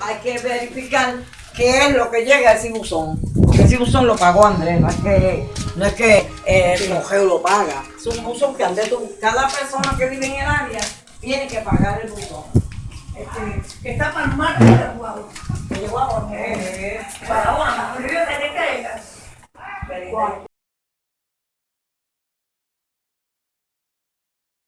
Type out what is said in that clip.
hay que verificar qué es lo que llega a ese buzón. Porque ese buzón lo pagó Andrés, no es que, no es que eh, el cogeo lo paga. Es un buzón que Andrés, cada persona que vive en el área tiene que pagar el buzón. Este, que está para el mar de Guau. De Guau, Para el río de